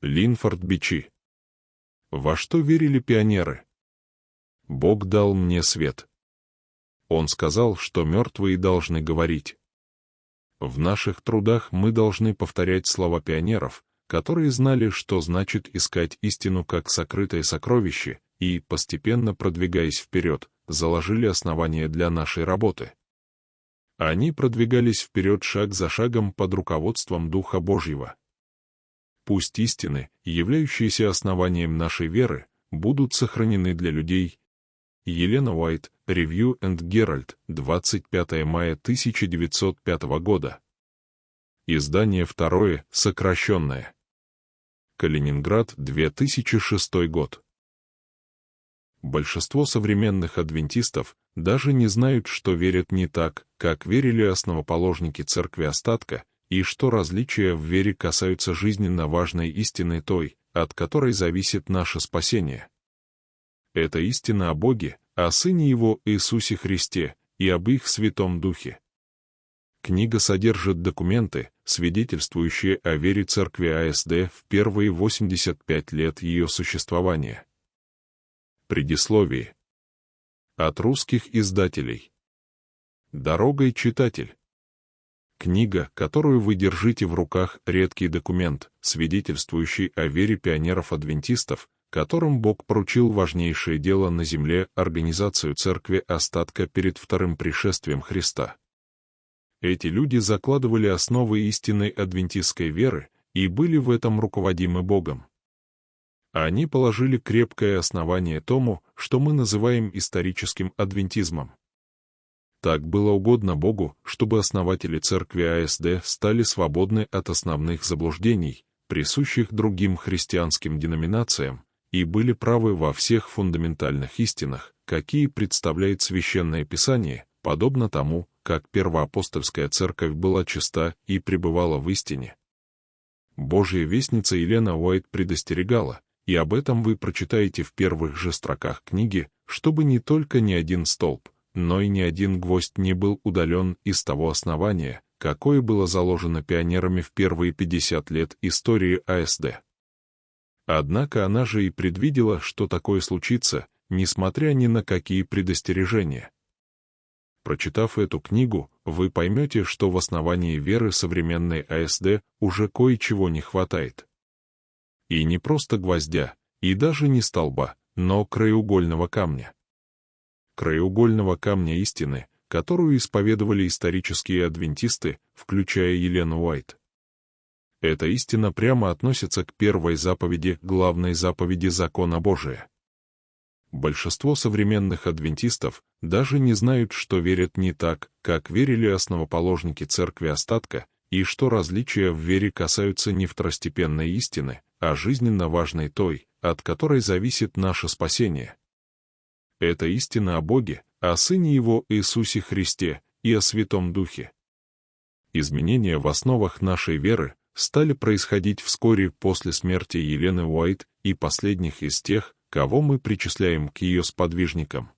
Линфорд Бичи. Во что верили пионеры? Бог дал мне свет. Он сказал, что мертвые должны говорить. В наших трудах мы должны повторять слова пионеров, которые знали, что значит искать истину как сокрытое сокровище, и, постепенно продвигаясь вперед, заложили основания для нашей работы. Они продвигались вперед шаг за шагом под руководством Духа Божьего. Пусть истины, являющиеся основанием нашей веры, будут сохранены для людей. Елена Уайт, Review and Herald, 25 мая 1905 года. Издание второе, сокращенное. Калининград, 2006 год. Большинство современных адвентистов даже не знают, что верят не так, как верили основоположники церкви остатка, и что различия в вере касаются жизненно важной истины той, от которой зависит наше спасение. Это истина о Боге, о Сыне Его Иисусе Христе и об их Святом Духе. Книга содержит документы, свидетельствующие о вере церкви АСД в первые 85 лет ее существования. Предисловие. От русских издателей. Дорогой читатель. Книга, которую вы держите в руках, редкий документ, свидетельствующий о вере пионеров-адвентистов, которым Бог поручил важнейшее дело на земле организацию церкви остатка перед вторым пришествием Христа. Эти люди закладывали основы истинной адвентистской веры и были в этом руководимы Богом. Они положили крепкое основание тому, что мы называем историческим адвентизмом. Так было угодно Богу, чтобы основатели церкви АСД стали свободны от основных заблуждений, присущих другим христианским деноминациям, и были правы во всех фундаментальных истинах, какие представляет Священное Писание, подобно тому, как первоапостольская церковь была чиста и пребывала в истине. Божья вестница Елена Уайт предостерегала, и об этом вы прочитаете в первых же строках книги, чтобы не только ни один столб, но и ни один гвоздь не был удален из того основания, какое было заложено пионерами в первые 50 лет истории АСД. Однако она же и предвидела, что такое случится, несмотря ни на какие предостережения. Прочитав эту книгу, вы поймете, что в основании веры современной АСД уже кое-чего не хватает. И не просто гвоздя, и даже не столба, но краеугольного камня. Краеугольного камня истины, которую исповедовали исторические адвентисты, включая Елену Уайт. Эта истина прямо относится к первой заповеди, главной заповеди закона Божия. Большинство современных адвентистов даже не знают, что верят не так, как верили основоположники церкви остатка, и что различия в вере касаются не второстепенной истины, а жизненно важной той, от которой зависит наше спасение. Это истина о Боге, о Сыне Его Иисусе Христе и о Святом Духе. Изменения в основах нашей веры стали происходить вскоре после смерти Елены Уайт и последних из тех, кого мы причисляем к ее сподвижникам.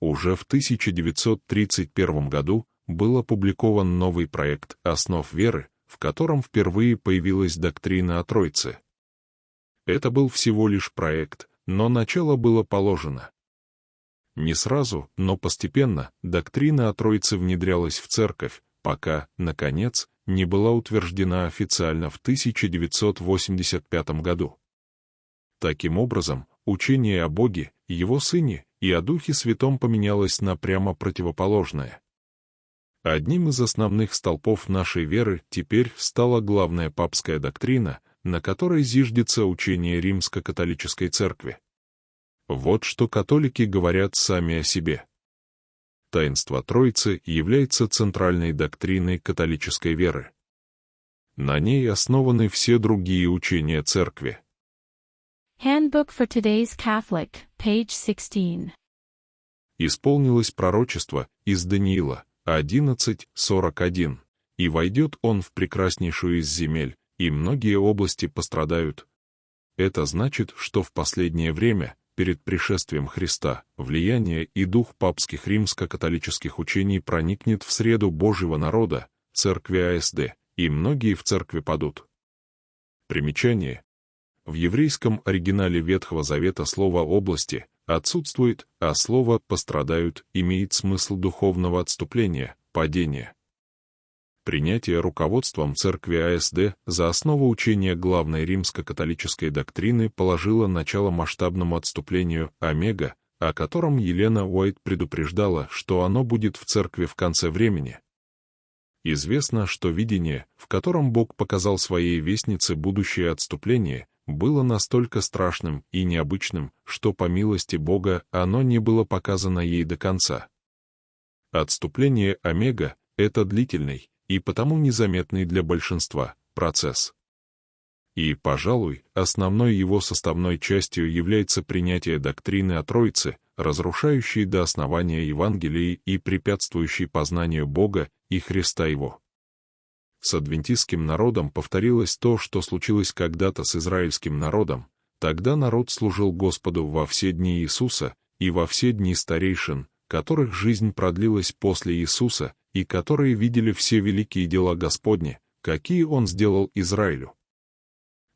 Уже в 1931 году был опубликован новый проект «Основ веры», в котором впервые появилась доктрина о Тройце. Это был всего лишь проект, но начало было положено. Не сразу, но постепенно доктрина о Троице внедрялась в церковь, пока, наконец, не была утверждена официально в 1985 году. Таким образом, учение о Боге, Его Сыне и о Духе Святом поменялось на прямо противоположное. Одним из основных столпов нашей веры теперь стала главная папская доктрина, на которой зиждется учение римско-католической церкви. Вот что католики говорят сами о себе. Таинство Троицы является центральной доктриной католической веры. На ней основаны все другие учения церкви. Handbook for Today's Catholic, page 16. Исполнилось пророчество из Даниила, 11.41. «И войдет он в прекраснейшую из земель, и многие области пострадают». Это значит, что в последнее время, перед пришествием Христа, влияние и дух папских римско-католических учений проникнет в среду Божьего народа, церкви АСД, и многие в церкви падут. Примечание. в еврейском оригинале Ветхого Завета слово «области» отсутствует, а слово «пострадают» имеет смысл духовного отступления, падения. Принятие руководством церкви АСД за основу учения главной римско-католической доктрины положило начало масштабному отступлению Омега, о котором Елена Уайт предупреждала, что оно будет в церкви в конце времени. Известно, что видение, в котором Бог показал своей вестнице будущее отступление, было настолько страшным и необычным, что по милости Бога оно не было показано ей до конца. Отступление Омега — это длительный и потому незаметный для большинства процесс. И, пожалуй, основной его составной частью является принятие доктрины о Троице, разрушающей до основания Евангелии и препятствующей познанию Бога и Христа Его. С адвентистским народом повторилось то, что случилось когда-то с израильским народом. Тогда народ служил Господу во все дни Иисуса и во все дни старейшин, которых жизнь продлилась после Иисуса и которые видели все великие дела Господни, какие Он сделал Израилю.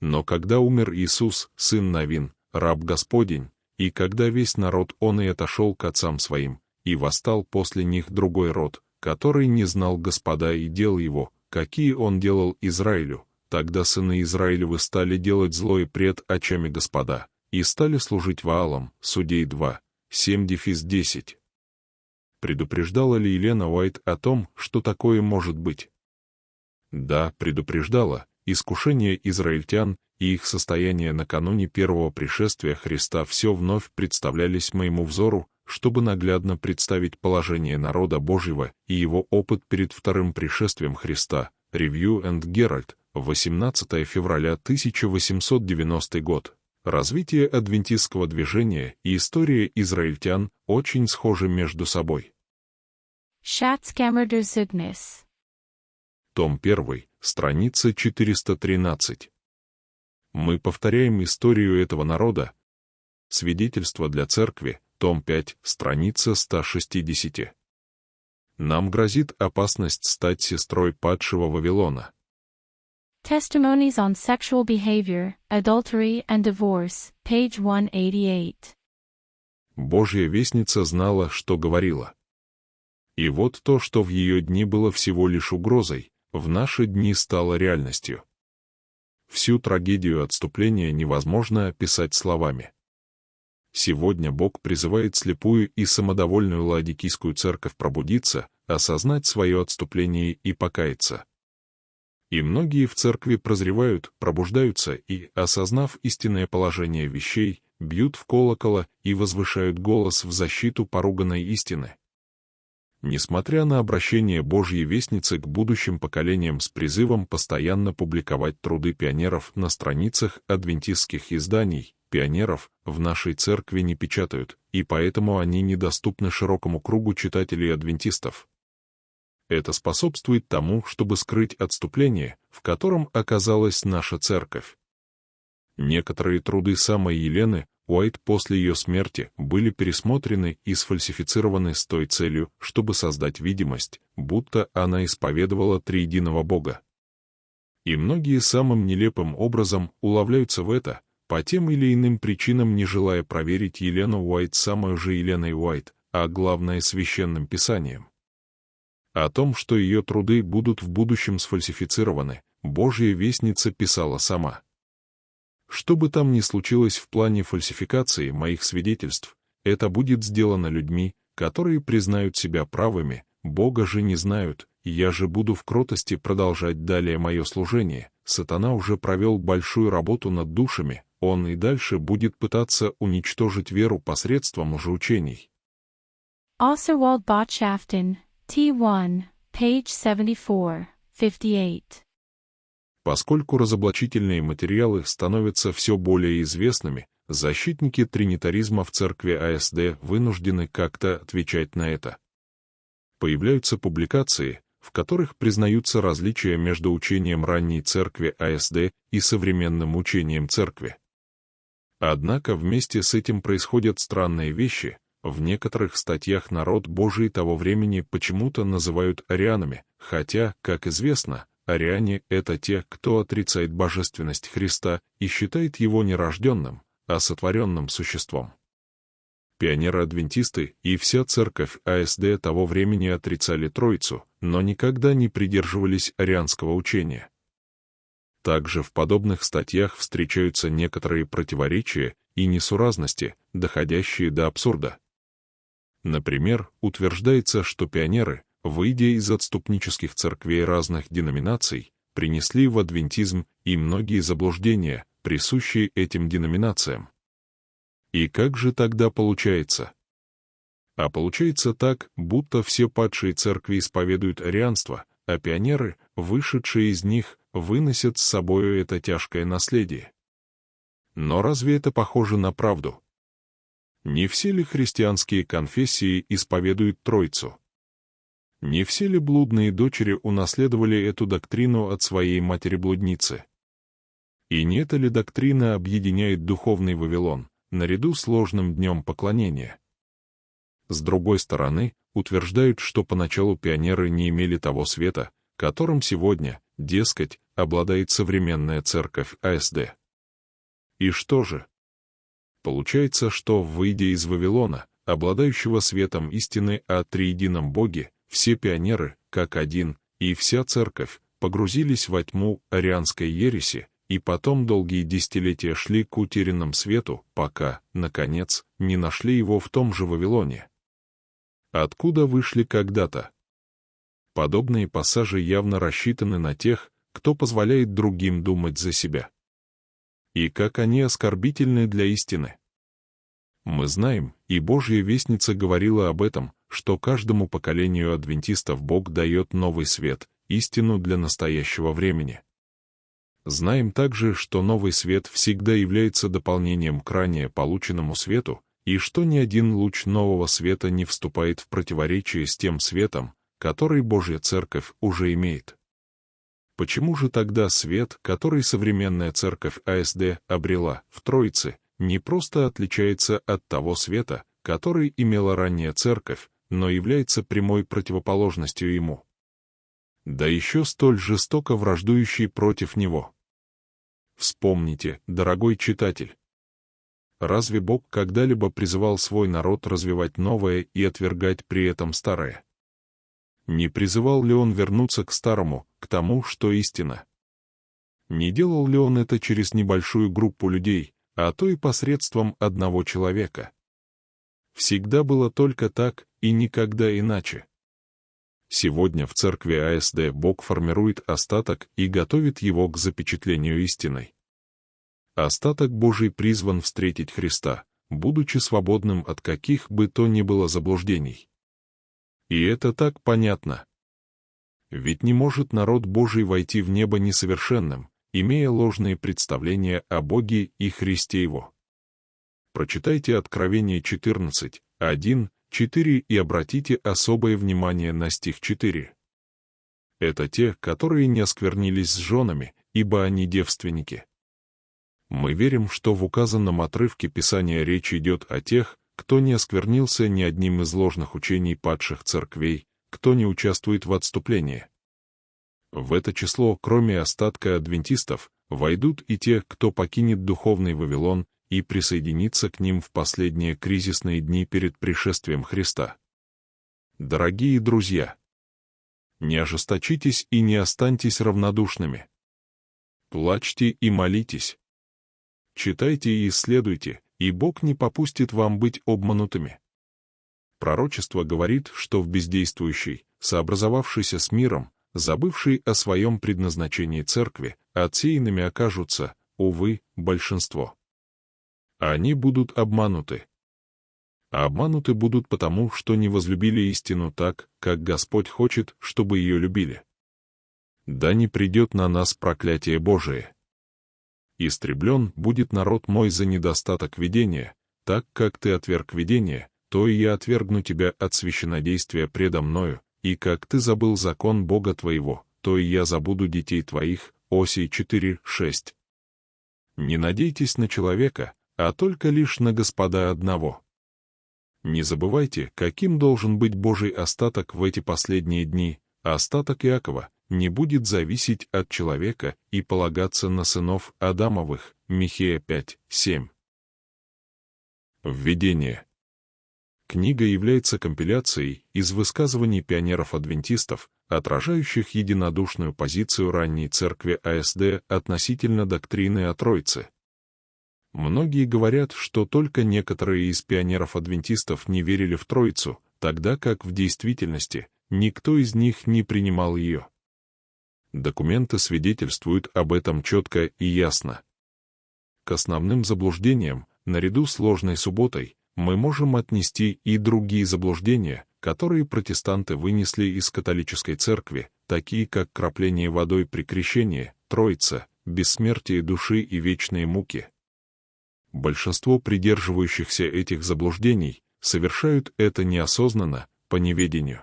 Но когда умер Иисус, сын Навин, раб Господень, и когда весь народ он и отошел к отцам своим, и восстал после них другой род, который не знал Господа и дел его, какие он делал Израилю, тогда сыны Израилевы стали делать злое пред очами Господа, и стали служить Ваалам, Судей 2, 7 дефис 10. Предупреждала ли Елена Уайт о том, что такое может быть? Да, предупреждала, искушение израильтян и их состояние накануне первого пришествия Христа все вновь представлялись моему взору, чтобы наглядно представить положение народа Божьего и его опыт перед вторым пришествием Христа. Review and Herald, 18 февраля 1890 год. Развитие адвентистского движения и история израильтян очень схожи между собой. Schatzkammer Zugnis. Том 1, страница 413. Мы повторяем историю этого народа. Свидетельство для церкви, том 5, страница 160. Нам грозит опасность стать сестрой падшего Вавилона. Testimonies on Sexual Behavior, Adultery and Divorce, page 188. Божья вестница знала, что говорила. И вот то, что в ее дни было всего лишь угрозой, в наши дни стало реальностью. Всю трагедию отступления невозможно описать словами. Сегодня Бог призывает слепую и самодовольную Ладикийскую церковь пробудиться, осознать свое отступление и покаяться. И многие в церкви прозревают, пробуждаются и, осознав истинное положение вещей, бьют в колокола и возвышают голос в защиту поруганной истины. Несмотря на обращение Божьей Вестницы к будущим поколениям с призывом постоянно публиковать труды пионеров на страницах адвентистских изданий, пионеров в нашей церкви не печатают, и поэтому они недоступны широкому кругу читателей-адвентистов. Это способствует тому, чтобы скрыть отступление, в котором оказалась наша церковь. Некоторые труды самой Елены Уайт после ее смерти были пересмотрены и сфальсифицированы с той целью, чтобы создать видимость, будто она исповедовала триединого Бога. И многие самым нелепым образом уловляются в это, по тем или иным причинам не желая проверить Елену Уайт самой же Еленой Уайт, а главное священным писанием. О том, что ее труды будут в будущем сфальсифицированы, Божья Вестница писала сама. Что бы там ни случилось в плане фальсификации моих свидетельств, это будет сделано людьми, которые признают себя правыми, Бога же не знают, я же буду в кротости продолжать далее мое служение. Сатана уже провел большую работу над душами, он и дальше будет пытаться уничтожить веру посредством лжеучений. Oswald Botschaften, T1, page 74, 58. Поскольку разоблачительные материалы становятся все более известными, защитники тринитаризма в церкви АСД вынуждены как-то отвечать на это. Появляются публикации, в которых признаются различия между учением ранней церкви АСД и современным учением церкви. Однако вместе с этим происходят странные вещи, в некоторых статьях народ Божий того времени почему-то называют арианами, хотя, как известно, ариане — это те, кто отрицает божественность Христа и считает его нерожденным, а сотворенным существом. Пионеры-адвентисты и вся церковь АСД того времени отрицали Троицу, но никогда не придерживались арианского учения. Также в подобных статьях встречаются некоторые противоречия и несуразности, доходящие до абсурда. Например, утверждается, что пионеры, выйдя из отступнических церквей разных деноминаций, принесли в адвентизм и многие заблуждения, присущие этим деноминациям. И как же тогда получается? А получается так, будто все падшие церкви исповедуют арианство, а пионеры, вышедшие из них, выносят с собою это тяжкое наследие. Но разве это похоже на правду? Не все ли христианские конфессии исповедуют Троицу? Не все ли блудные дочери унаследовали эту доктрину от своей матери-блудницы? И не эта ли доктрина объединяет духовный Вавилон, наряду с ложным днем поклонения? С другой стороны, утверждают, что поначалу пионеры не имели того света, которым сегодня, дескать, обладает современная церковь АСД. И что же? Получается, что, выйдя из Вавилона, обладающего светом истины о триедином Боге, все пионеры, как один, и вся церковь, погрузились во тьму арианской ереси, и потом долгие десятилетия шли к утерянному свету, пока, наконец, не нашли его в том же Вавилоне. Откуда вышли когда-то? Подобные пассажи явно рассчитаны на тех, кто позволяет другим думать за себя. И как они оскорбительны для истины. Мы знаем, и Божья Вестница говорила об этом, что каждому поколению адвентистов Бог дает новый свет, истину для настоящего времени. Знаем также, что новый свет всегда является дополнением к ранее полученному свету, и что ни один луч нового света не вступает в противоречие с тем светом, который Божья Церковь уже имеет. Почему же тогда свет, который современная Церковь АСД обрела в Троице, не просто отличается от того света, который имела ранняя Церковь, но является прямой противоположностью ему. Да еще столь жестоко враждующий против него. Вспомните, дорогой читатель. Разве Бог когда-либо призывал свой народ развивать новое и отвергать при этом старое? Не призывал ли он вернуться к старому, к тому, что истина? Не делал ли он это через небольшую группу людей, а то и посредством одного человека? Всегда было только так и никогда иначе. Сегодня в церкви АСД Бог формирует остаток и готовит его к запечатлению истиной. Остаток Божий призван встретить Христа, будучи свободным от каких бы то ни было заблуждений. И это так понятно. Ведь не может народ Божий войти в небо несовершенным, имея ложные представления о Боге и Христе Его. Прочитайте Откровение 14, 1, 4 и обратите особое внимание на стих 4. Это те, которые не осквернились с женами, ибо они девственники. Мы верим, что в указанном отрывке Писания речь идет о тех, кто не осквернился ни одним из ложных учений падших церквей, кто не участвует в отступлении. В это число, кроме остатка адвентистов, войдут и те, кто покинет духовный Вавилон и присоединиться к ним в последние кризисные дни перед пришествием Христа. Дорогие друзья, не ожесточитесь и не останьтесь равнодушными. Плачьте и молитесь. Читайте и исследуйте, и Бог не попустит вам быть обманутыми. Пророчество говорит, что в бездействующей, сообразовавшейся с миром, забывшей о своем предназначении церкви, отсеянными окажутся, увы, большинство они будут обмануты. А обмануты будут потому, что не возлюбили истину так, как Господь хочет, чтобы ее любили. Да не придет на нас проклятие Божие. Истреблен будет народ мой за недостаток видения, так как ты отверг видение, то и я отвергну тебя от священодействия предо мною, и как ты забыл закон Бога твоего, то и я забуду детей твоих. Осий 4.6. Не надейтесь на человека, а только лишь на Господа одного. Не забывайте, каким должен быть Божий остаток в эти последние дни, остаток Иакова, не будет зависеть от человека и полагаться на сынов Адамовых. Михея 5, 7. Введение. Книга является компиляцией из высказываний пионеров-адвентистов, отражающих единодушную позицию ранней церкви АСД относительно доктрины о Троице. Многие говорят, что только некоторые из пионеров-адвентистов не верили в Троицу, тогда как в действительности никто из них не принимал ее. Документы свидетельствуют об этом четко и ясно. К основным заблуждениям, наряду с ложной субботой, мы можем отнести и другие заблуждения, которые протестанты вынесли из католической церкви, такие как крапление водой при крещении, Троица, бессмертие души и вечные муки. Большинство придерживающихся этих заблуждений совершают это неосознанно, по неведению.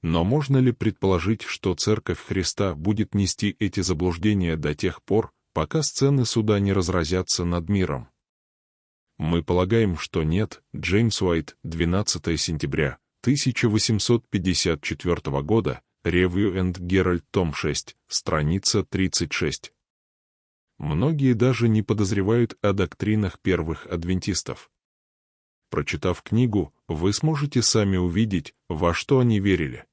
Но можно ли предположить, что Церковь Христа будет нести эти заблуждения до тех пор, пока сцены суда не разразятся над миром? Мы полагаем, что нет. Джеймс Уайт, 12 сентября 1854 года, Review and Herald, том 6, страница 36. Многие даже не подозревают о доктринах первых адвентистов. Прочитав книгу, вы сможете сами увидеть, во что они верили.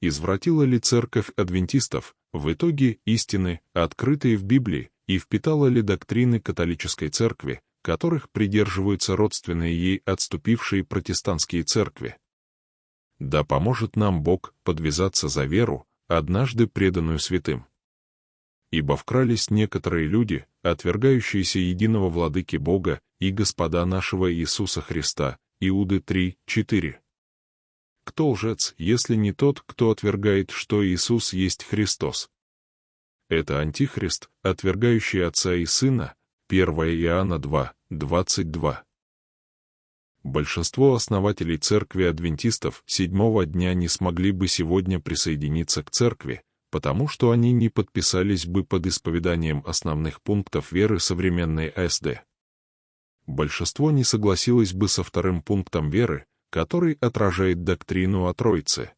Извратила ли церковь адвентистов в итоге истины, открытые в Библии, и впитала ли доктрины католической церкви, которых придерживаются родственные ей отступившие протестантские церкви? Да поможет нам Бог подвязаться за веру, однажды преданную святым. Ибо вкрались некоторые люди, отвергающиеся единого владыки Бога и Господа нашего Иисуса Христа, Иуды 3, 4. Кто лжец, если не тот, кто отвергает, что Иисус есть Христос? Это Антихрист, отвергающий Отца и Сына, 1 Иоанна 2, 22. Большинство основателей церкви адвентистов седьмого дня не смогли бы сегодня присоединиться к церкви, потому что они не подписались бы под исповеданием основных пунктов веры современной АСД большинство не согласилось бы со вторым пунктом веры, который отражает доктрину о Троице.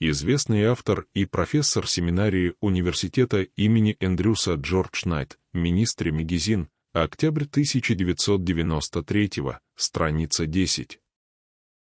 Известный автор и профессор семинарии университета имени Эндрюса Джордж Найт, министре Мегизин, октябрь 1993 страница 10.